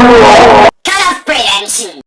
Senhor.